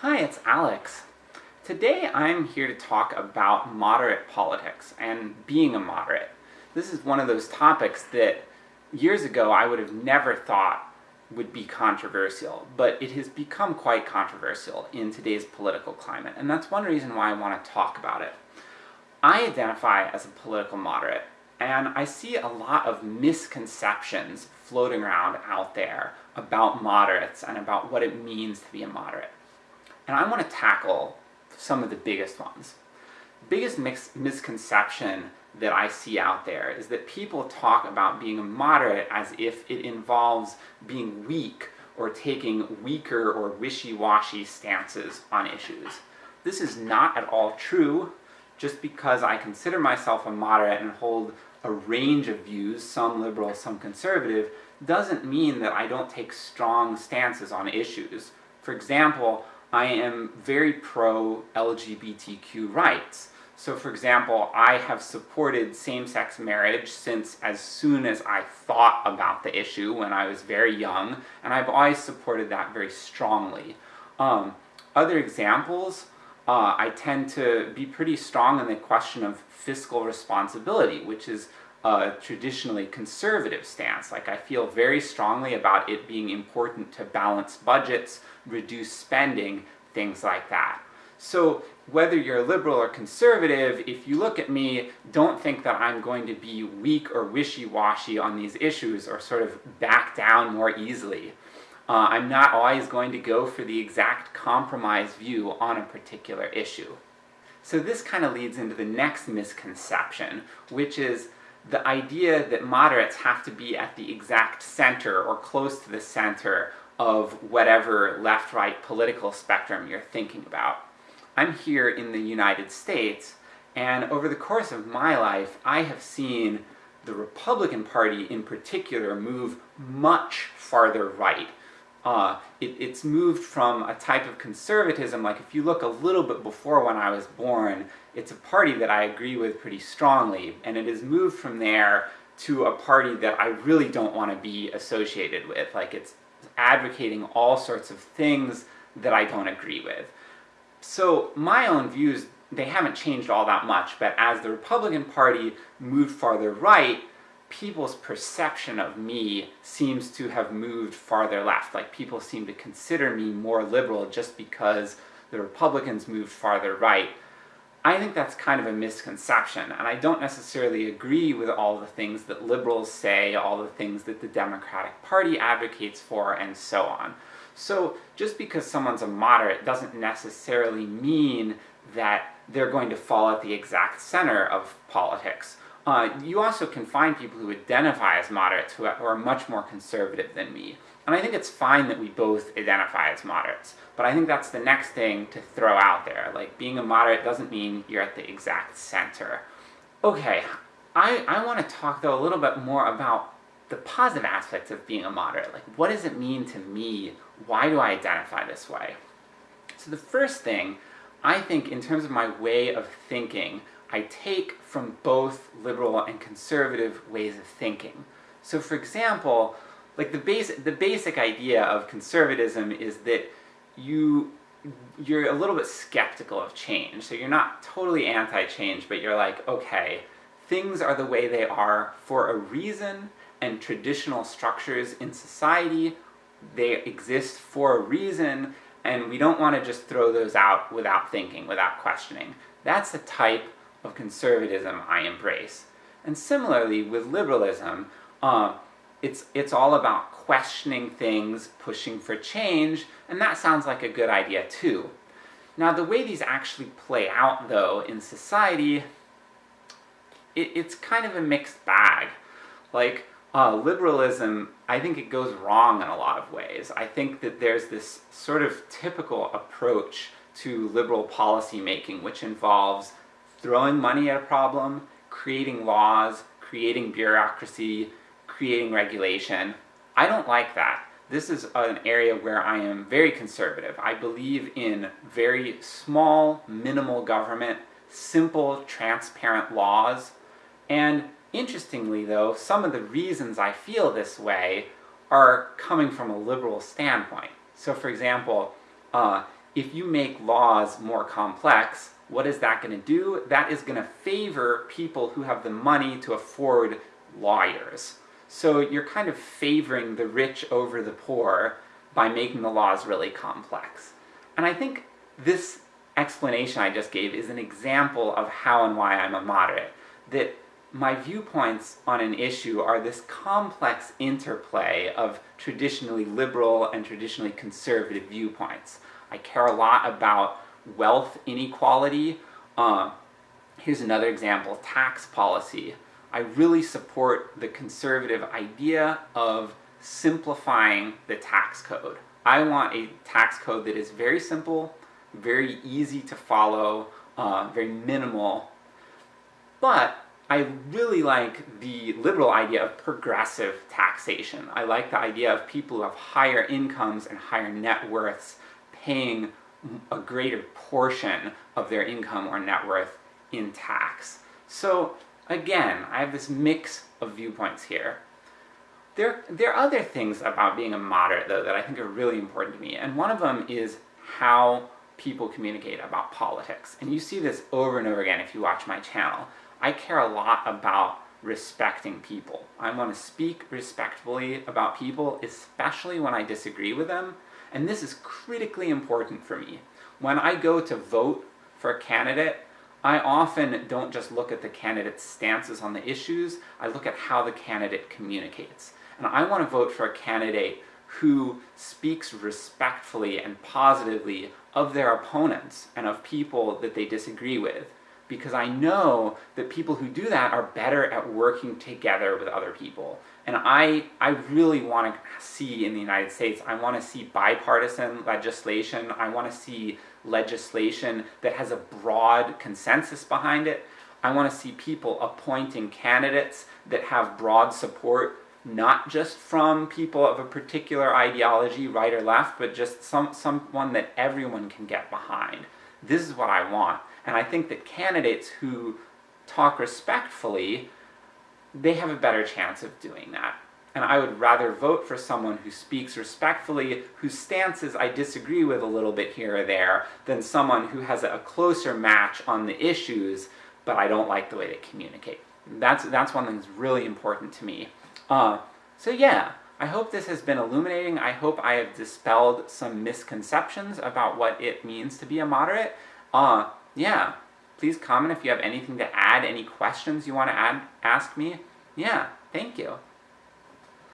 Hi, it's Alex. Today I'm here to talk about moderate politics and being a moderate. This is one of those topics that years ago I would have never thought would be controversial, but it has become quite controversial in today's political climate, and that's one reason why I want to talk about it. I identify as a political moderate, and I see a lot of misconceptions floating around out there about moderates and about what it means to be a moderate. And I want to tackle some of the biggest ones. The biggest misconception that I see out there is that people talk about being a moderate as if it involves being weak, or taking weaker or wishy-washy stances on issues. This is not at all true, just because I consider myself a moderate and hold a range of views, some liberal, some conservative, doesn't mean that I don't take strong stances on issues. For example, I am very pro-LGBTQ rights. So for example, I have supported same-sex marriage since as soon as I thought about the issue when I was very young, and I've always supported that very strongly. Um, other examples, uh, I tend to be pretty strong in the question of fiscal responsibility, which is a traditionally conservative stance. Like, I feel very strongly about it being important to balance budgets, reduce spending, things like that. So, whether you're liberal or conservative, if you look at me, don't think that I'm going to be weak or wishy-washy on these issues, or sort of back down more easily. Uh, I'm not always going to go for the exact compromise view on a particular issue. So this kind of leads into the next misconception, which is the idea that moderates have to be at the exact center, or close to the center, of whatever left-right political spectrum you're thinking about. I'm here in the United States, and over the course of my life, I have seen the Republican Party in particular move much farther right. Uh, it, it's moved from a type of conservatism, like if you look a little bit before when I was born, it's a party that I agree with pretty strongly, and it has moved from there to a party that I really don't want to be associated with. Like, it's advocating all sorts of things that I don't agree with. So my own views, they haven't changed all that much, but as the Republican Party moved farther right, people's perception of me seems to have moved farther left. Like, people seem to consider me more liberal just because the Republicans moved farther right. I think that's kind of a misconception, and I don't necessarily agree with all the things that liberals say, all the things that the Democratic Party advocates for, and so on. So just because someone's a moderate doesn't necessarily mean that they're going to fall at the exact center of politics. Uh, you also can find people who identify as moderates who are much more conservative than me. And I think it's fine that we both identify as moderates, but I think that's the next thing to throw out there. Like, being a moderate doesn't mean you're at the exact center. Okay, I, I want to talk though a little bit more about the positive aspects of being a moderate. Like, what does it mean to me? Why do I identify this way? So the first thing, I think in terms of my way of thinking, I take from both liberal and conservative ways of thinking. So for example, like the basic, the basic idea of conservatism is that you you're a little bit skeptical of change. So you're not totally anti-change, but you're like, okay, things are the way they are for a reason, and traditional structures in society, they exist for a reason, and we don't want to just throw those out without thinking, without questioning. That's the type of conservatism I embrace. And similarly with liberalism, uh, it's, it's all about questioning things, pushing for change, and that sounds like a good idea too. Now the way these actually play out though in society, it, it's kind of a mixed bag. Like, uh, liberalism, I think it goes wrong in a lot of ways. I think that there's this sort of typical approach to liberal policy making, which involves throwing money at a problem, creating laws, creating bureaucracy, creating regulation. I don't like that. This is an area where I am very conservative. I believe in very small, minimal government, simple, transparent laws, and Interestingly though, some of the reasons I feel this way are coming from a liberal standpoint. So for example, uh, if you make laws more complex, what is that going to do? That is going to favor people who have the money to afford lawyers. So you're kind of favoring the rich over the poor by making the laws really complex. And I think this explanation I just gave is an example of how and why I'm a moderate. That my viewpoints on an issue are this complex interplay of traditionally liberal and traditionally conservative viewpoints. I care a lot about wealth inequality. Uh, here's another example, tax policy. I really support the conservative idea of simplifying the tax code. I want a tax code that is very simple, very easy to follow, uh, very minimal, but I really like the liberal idea of progressive taxation. I like the idea of people who have higher incomes and higher net worths paying a greater portion of their income or net worth in tax. So again, I have this mix of viewpoints here. There, there are other things about being a moderate, though, that I think are really important to me, and one of them is how people communicate about politics. And you see this over and over again if you watch my channel. I care a lot about respecting people. I want to speak respectfully about people, especially when I disagree with them, and this is critically important for me. When I go to vote for a candidate, I often don't just look at the candidate's stances on the issues, I look at how the candidate communicates. And I want to vote for a candidate who speaks respectfully and positively of their opponents and of people that they disagree with because I know that people who do that are better at working together with other people. And I, I really want to see in the United States, I want to see bipartisan legislation, I want to see legislation that has a broad consensus behind it, I want to see people appointing candidates that have broad support, not just from people of a particular ideology, right or left, but just some, someone that everyone can get behind. This is what I want. And I think that candidates who talk respectfully, they have a better chance of doing that. And I would rather vote for someone who speaks respectfully, whose stances I disagree with a little bit here or there, than someone who has a closer match on the issues, but I don't like the way they communicate. That's, that's one thing that's really important to me. Uh, so yeah, I hope this has been illuminating. I hope I have dispelled some misconceptions about what it means to be a moderate. Uh, yeah, please comment if you have anything to add, any questions you want to add, ask me. Yeah, thank you.